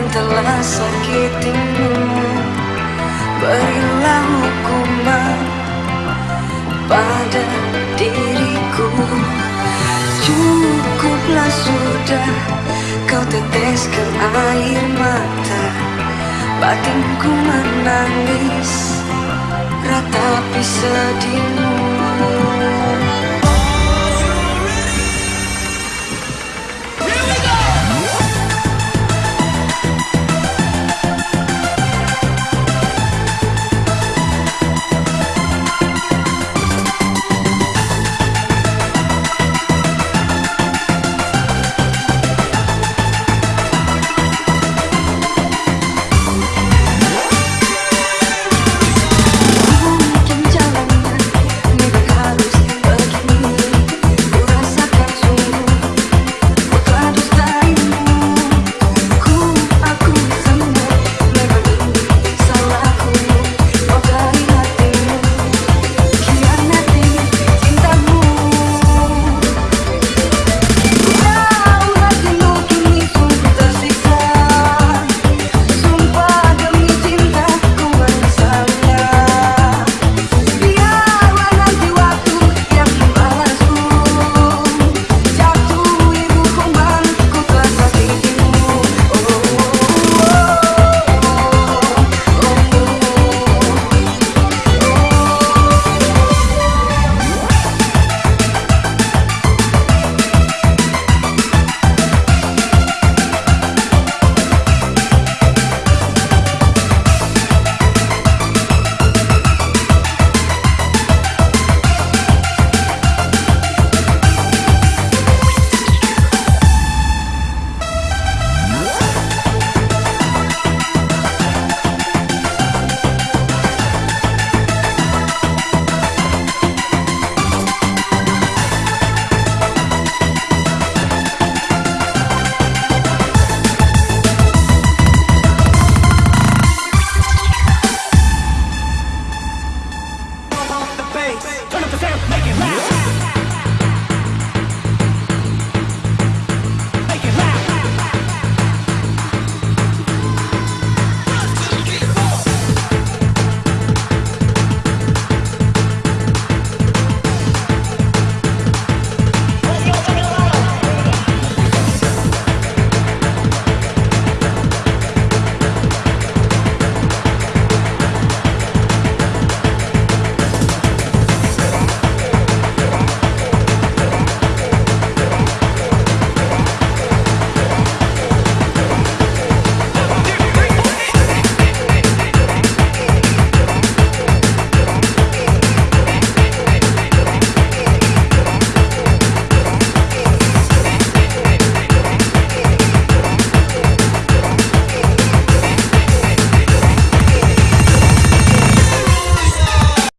yang telah sakitimu Berilah hukuman pada diriku. Cukuplah sudah kau teteskan air mata. Batinku menangis ratapi sedihmu to make it loud.